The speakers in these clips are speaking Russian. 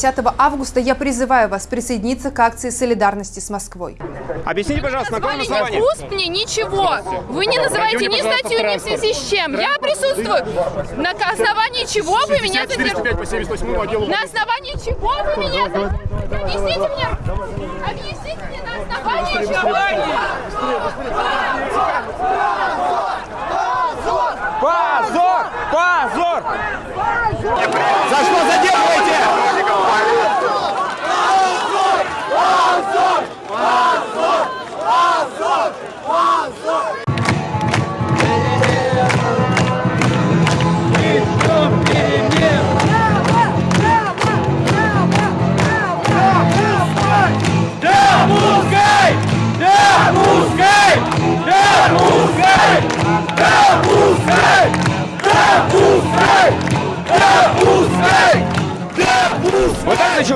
10 августа я призываю вас присоединиться к акции солидарности с Москвой. Объясните, пожалуйста, на каком основании? ни УСП, мне ничего. Вы не называете ни статью, ни в связи с чем. Я присутствую. На основании чего вы меня задержали? по 78 отделу. На основании чего вы меня задержали? Объясните мне. Объясните мне на основании чего.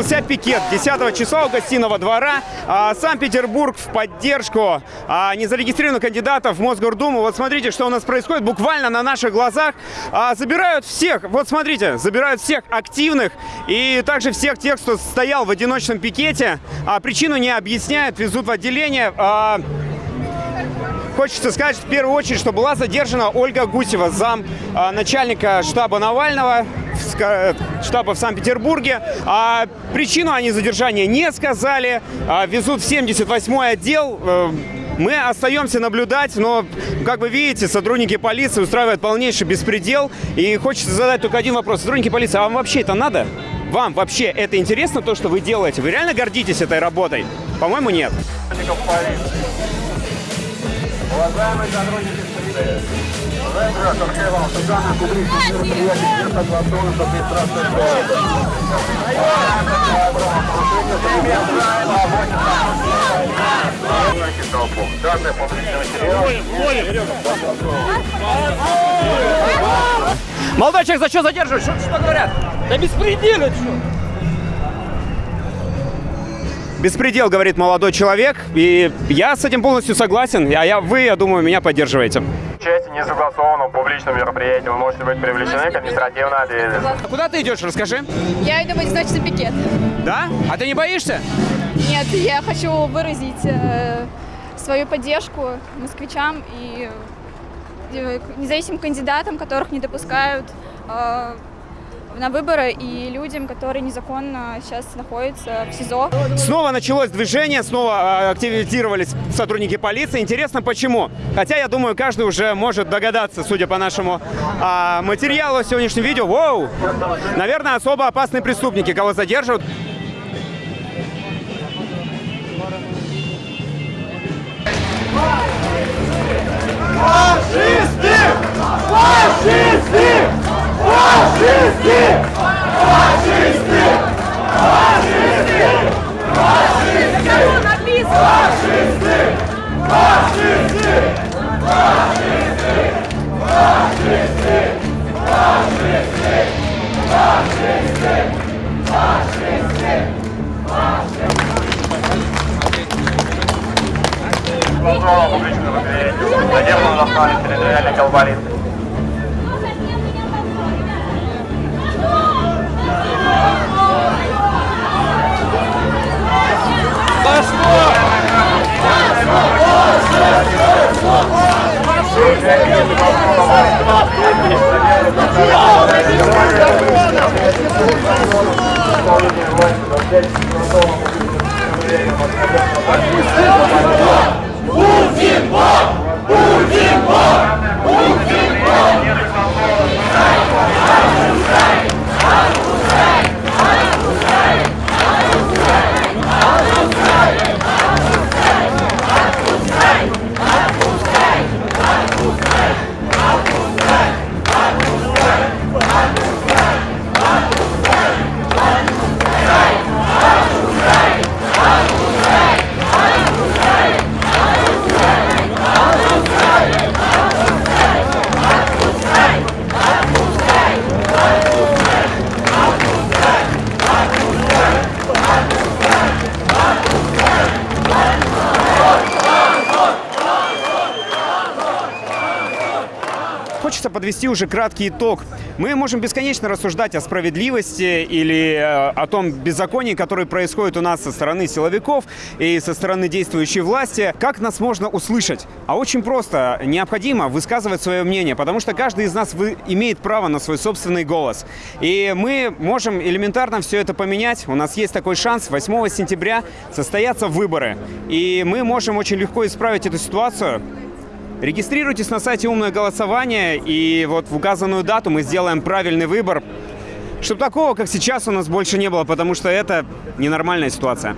Начался пикет 10 числа у гостиного двора. А, Санкт-Петербург в поддержку а, незарегистрированных кандидатов в Мосгордуму. Вот смотрите, что у нас происходит буквально на наших глазах. А, Забирают всех, вот смотрите, забирают всех активных и также всех тех, кто стоял в одиночном пикете. А, Причину не объясняют, везут в отделение. А, Хочется сказать в первую очередь, что была задержана Ольга Гусева, зам а, начальника штаба Навального, штаба в Санкт-Петербурге. А причину они задержания не сказали. А, везут в 78-й отдел. Э, Мы остаемся наблюдать, но, как вы видите, сотрудники полиции устраивают полнейший беспредел. И хочется задать только один вопрос. Сотрудники полиции, а вам вообще это надо? Вам вообще это интересно, то, что вы делаете? Вы реально гордитесь этой работой? По-моему, нет. Уважаемые сотрудники Молодой человек, за что задерживают? Что, что говорят? Да беспредельно что? Беспредел, говорит молодой человек, и я с этим полностью согласен, а я, вы, я думаю, меня поддерживаете. части не согласованного публичного мероприятия вы можете быть привлечены к административной ответственности. А куда ты идешь, расскажи? Я иду в одиночный пикет. Да? А ты не боишься? Нет, я хочу выразить э, свою поддержку москвичам и э, независимым кандидатам, которых не допускают э, на выборы, и людям, которые незаконно сейчас находятся в СИЗО. Снова началось движение, снова а, активизировались сотрудники полиции. Интересно, почему? Хотя, я думаю, каждый уже может догадаться, судя по нашему а, материалу сегодняшнего видео. Воу! Наверное, особо опасные преступники, кого задерживают. Контролом публичного мероприятия задержан на плане территориальной колбариты. Thank you. Путин Бог! Путин Бог! Подвести уже краткий итог. Мы можем бесконечно рассуждать о справедливости или э, о том беззаконии, которое происходит у нас со стороны силовиков и со стороны действующей власти. Как нас можно услышать? А очень просто. Необходимо высказывать свое мнение, потому что каждый из нас имеет право на свой собственный голос. И мы можем элементарно все это поменять. У нас есть такой шанс. 8 сентября состоятся выборы. И мы можем очень легко исправить эту ситуацию. Регистрируйтесь на сайте «Умное голосование», и вот в указанную дату мы сделаем правильный выбор, чтобы такого, как сейчас, у нас больше не было, потому что это ненормальная ситуация.